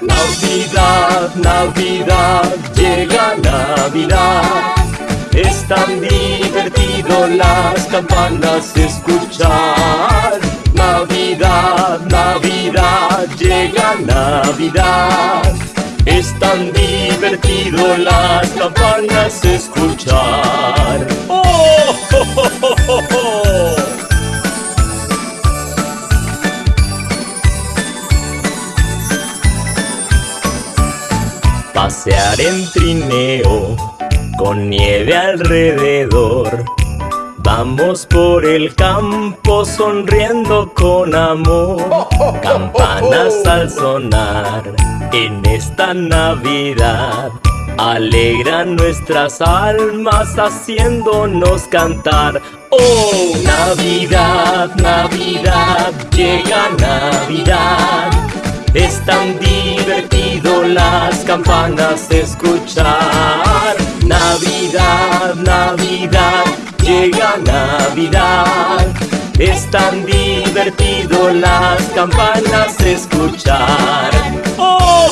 Navidad, Navidad, llega Navidad. Es tan divertido las campanas escuchar. Navidad, Navidad, llega Navidad. Es tan divertido las campanas escuchar. ¡Oh! Pasear en trineo con nieve alrededor Vamos por el campo sonriendo con amor. Campanas al sonar en esta Navidad. Alegran nuestras almas haciéndonos cantar. Oh, Navidad, Navidad, llega Navidad. Es tan divertido las campanas escuchar. Navidad, Navidad, llega Navidad Es tan divertido las campanas escuchar ¡Oh!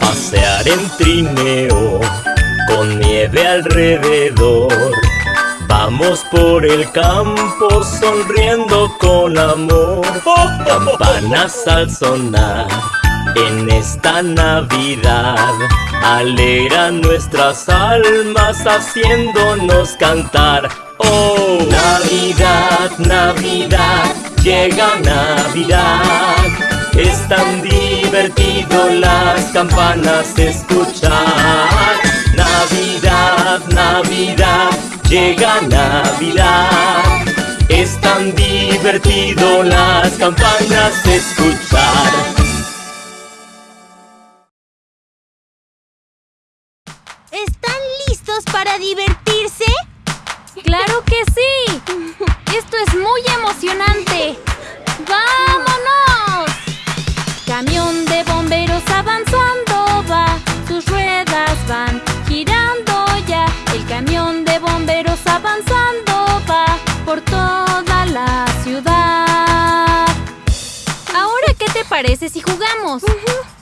Pasear en trineo con nieve alrededor Vamos por el campo sonriendo con amor. Campanas al sonar en esta Navidad. Alegran nuestras almas haciéndonos cantar. Oh, Navidad, Navidad, llega Navidad. Es tan divertido las campanas escuchar. Navidad, Navidad, llega Navidad Es tan divertido las campanas escuchar ¿Están listos para divertirse? ¡Claro que sí! ¡Esto es muy parece si jugamos?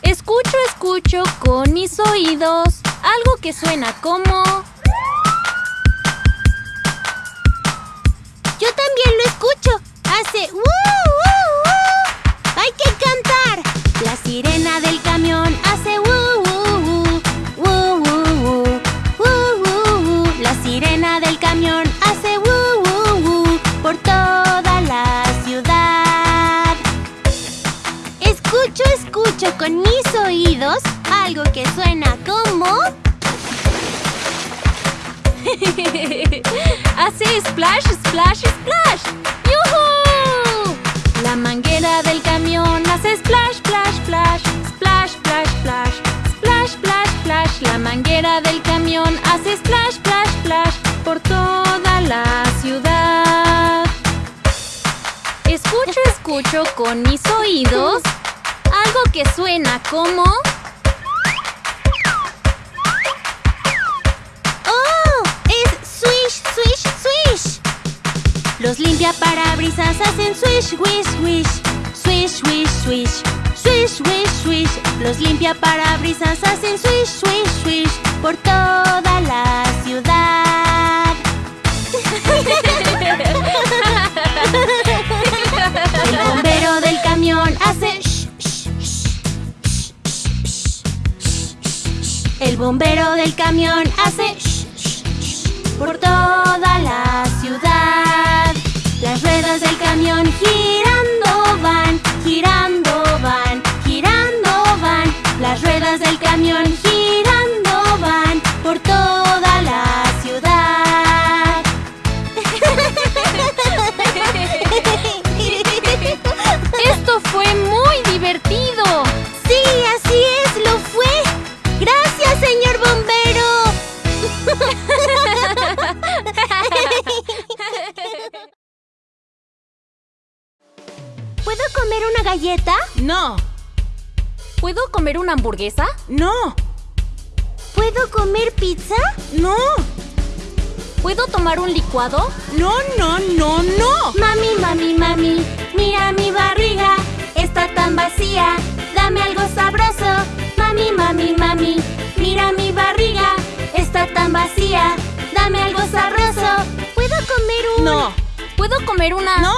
Escucho, escucho con mis oídos algo que suena como... Yo también lo escucho. Hace splash, splash, splash por toda la ciudad. Escucho, escucho con mis oídos algo que suena como... ¡Oh! ¡Es swish, swish, swish! Los limpia parabrisas hacen swish, wish, wish. Swish, swish, swish. Swish, swish, swish. Los limpia parabrisas hacen swish, swish, swish. Por toda la ciudad. El bombero del camión hace sh, sh, sh, sh, sh, sh, sh. El bombero del camión hace sh, sh, sh, por toda la ciudad. Las ruedas del camión girando van, girando galleta? No, ¿Puedo comer una hamburguesa? no, ¿Puedo comer pizza? no, ¿Puedo tomar un licuado? no, no, no, no. Mami, mami, mami, mira mi barriga, está tan vacía, dame algo sabroso. Mami, mami, mami, mira mi barriga, está tan vacía, dame algo sabroso. ¿Puedo comer un...? No, ¿Puedo comer una? no,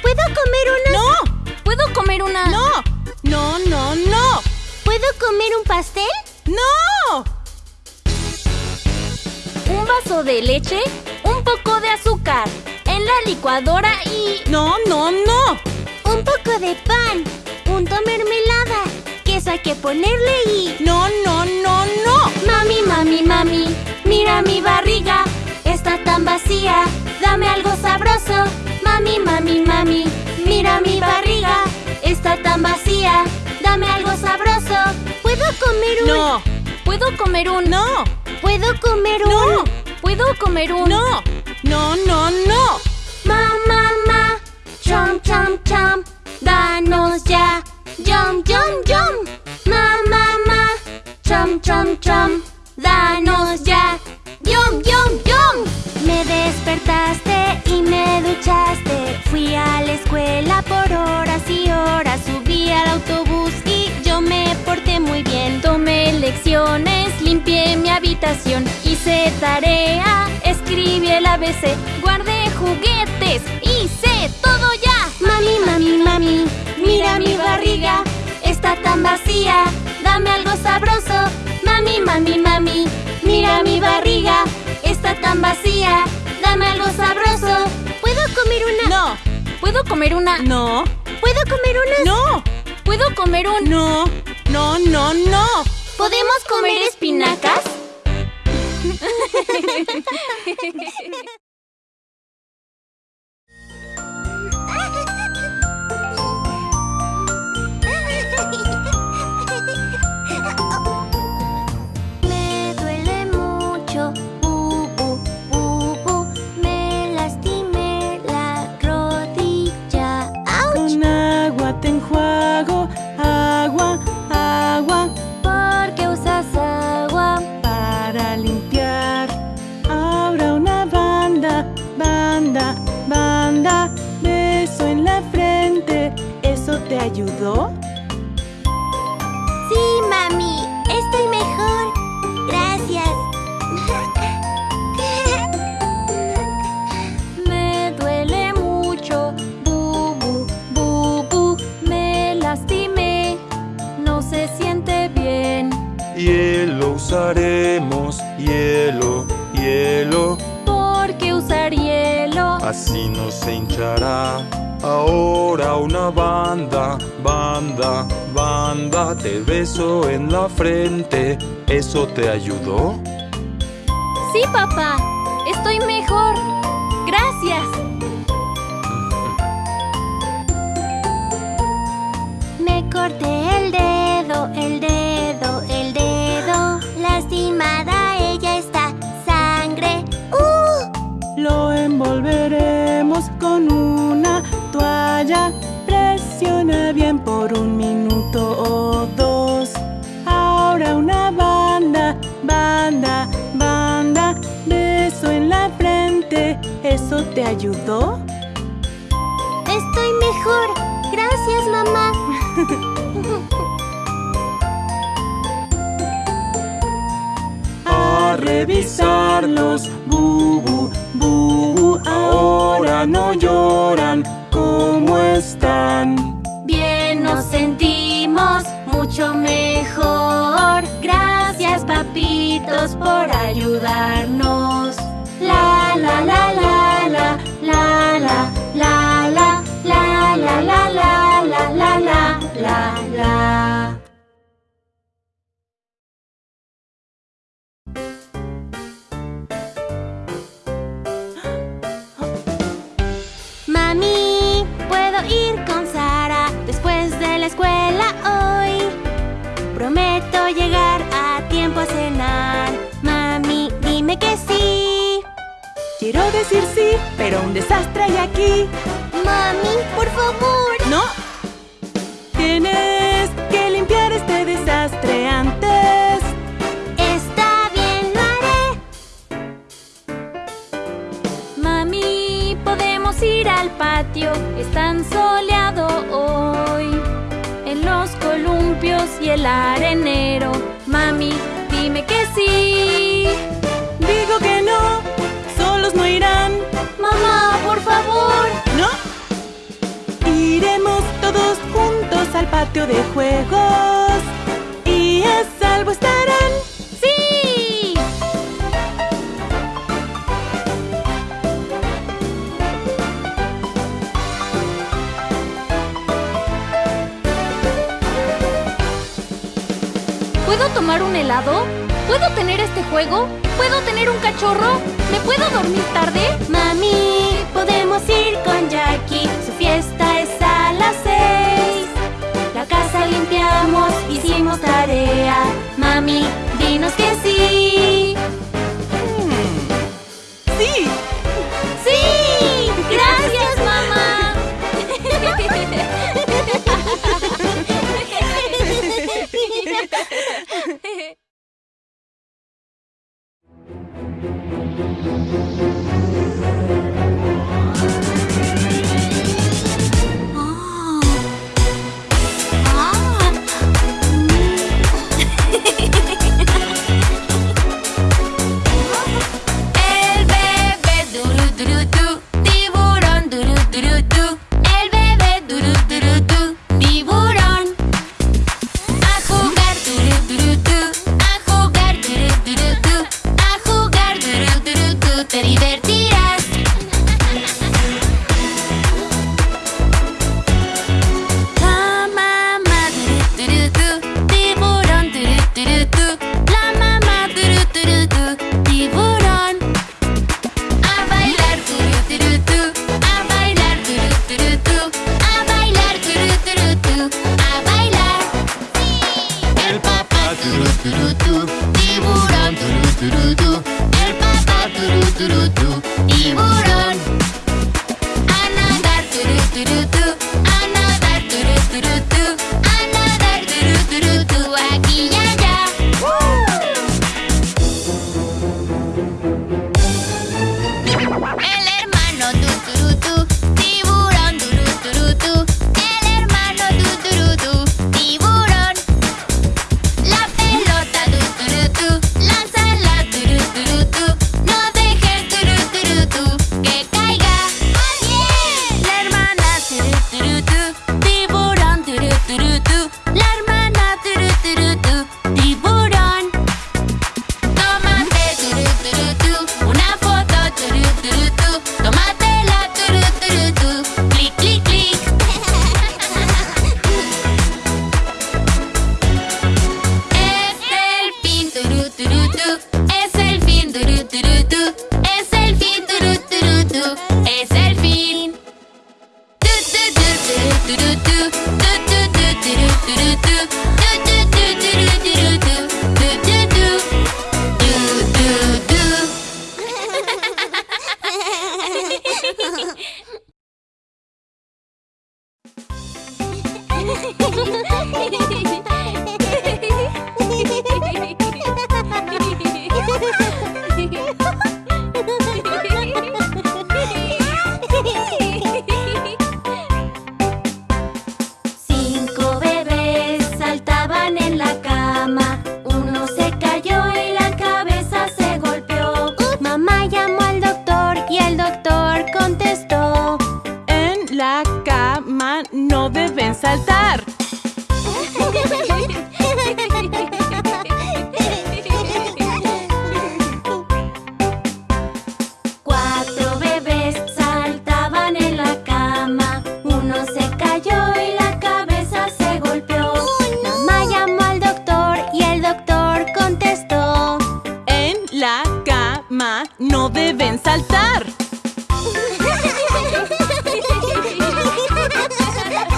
¿Puedo comer una...? no, ¿Puedo comer una? no, no, no, no, ¿Puedo comer un pastel? no. Un vaso de leche, un poco de azúcar, en la licuadora y... No, no, no. Un poco de pan, punto mermelada, queso hay que ponerle y... No, no, no, no. Mami, mami, mami, mira mi barriga, está tan vacía, dame algo sabroso. Mami, mami, mami, mira mi barriga, está tan vacía, dame algo sabroso. ¿Puedo comer un...? No, ¿Puedo comer un... no, ¿Puedo comer un...? no, ¿Puedo comer un... no, no, no, no. Ma, ma, ma, chom, chom, chom, danos ya, yum, yum, yum. Ma, ma, ma, chom, chom, chom, danos ya, yum, yum, yum. Me despertaste y me duchaste, fui a la escuela por horas y horas, subí al autobús y yo me porté muy bien. Tomé lecciones, limpié mi habitación, hice tarea, escribí el ABC, guardé juguetes, hice todo ya. Mami, mami, mami, mira mi barriga, está tan vacía, dame algo sabroso. Mami, mami, mami, mira mi barriga, está ¿Puedo comer una? no, ¿Puedo comer una? no, ¿Puedo comer un... no, no, no, no. ¿Podemos comer espinacas? hinchará. Ahora una banda, banda, banda, te beso en la frente. ¿Eso te ayudó? Sí, papá, estoy mejor. Gracias. Por un minuto o dos. Ahora una banda, banda, banda, beso en la frente. ¿Eso te ayudó? Estoy mejor. Gracias, mamá. A revisarlos, bubu, bubu. Ahora no lloran. Por ayudarnos. La la la la decir sí, pero un desastre hay aquí. Mami, por favor. ¡No! Tienes que limpiar este desastre antes. Está bien, lo haré. Mami, podemos ir al patio, es tan soleado hoy. En los columpios y el arenero. Mami, dime que sí. Digo que no, solos no irán. Mamá, por favor. ¿No? Iremos todos juntos al patio de juegos. Y a salvo estarán. ¡Sí! ¿Puedo tomar un helado? ¿Puedo tener este juego? ¿Puedo tener un cachorro? ¿Me puedo dormir tarde? Mami, podemos ir con Jackie. Su fiesta es a las seis. La casa limpiamos, hicimos tarea. Mami, dinos que sí. ¡Sí! ¡Sí!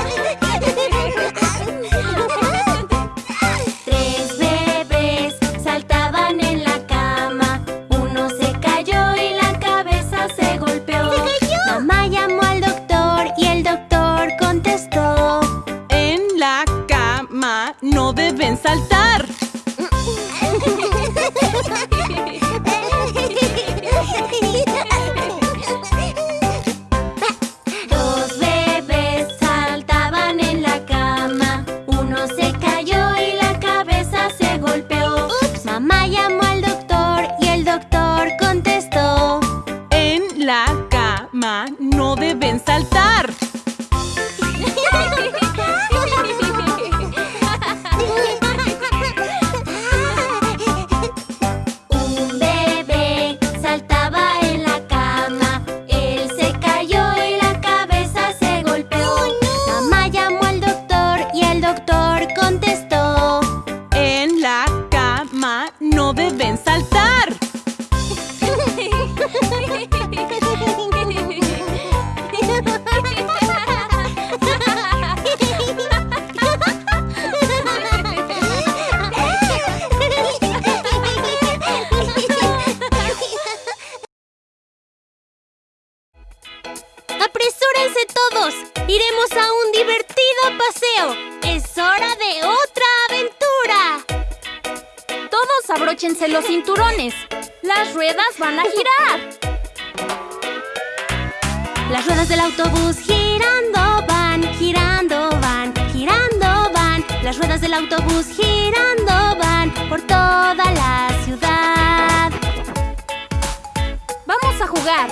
Yeah. saltar. Los cinturones. Las ruedas van a girar. Las ruedas del autobús girando van, girando van, girando van. Las ruedas del autobús girando van por toda la ciudad. Vamos a jugar.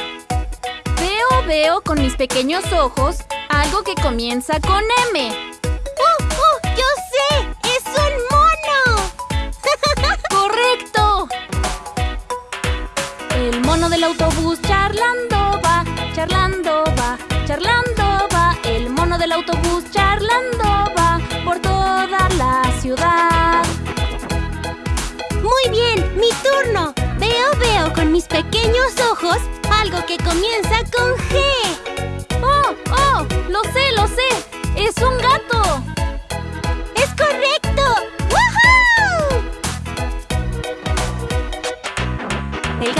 Veo, veo con mis pequeños ojos algo que comienza con M. Mono del autobús charlando va, charlando va, charlando va. El mono del autobús charlando va por toda la ciudad. Muy bien, mi turno. Veo, veo con mis pequeños ojos algo que comienza con G. ¡Oh, oh! ¡Lo sé, lo sé! ¡Es un gato!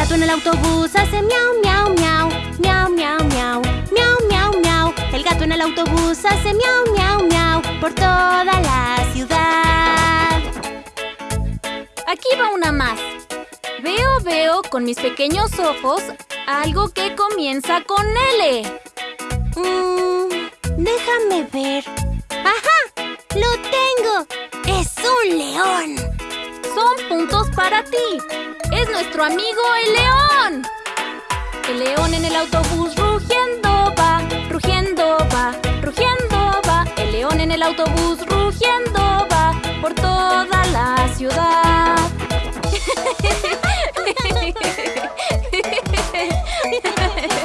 Gato en el autobús hace miau, miau, miau, miau, miau, miau, miau, miau, miau. El gato en el autobús hace miau, miau, miau por toda la ciudad. Aquí va una más. Veo, veo con mis pequeños ojos algo que comienza con L. Mm, déjame ver. ¡Ajá! ¡Lo tengo! ¡Es un león! Son puntos para ti. Es nuestro amigo el león. El león en el autobús rugiendo va, rugiendo va, rugiendo va. El león en el autobús rugiendo va por toda la ciudad.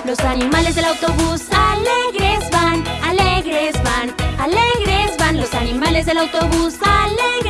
Los animales del autobús alegres van, alegres van, alegres van. Los animales del autobús alegres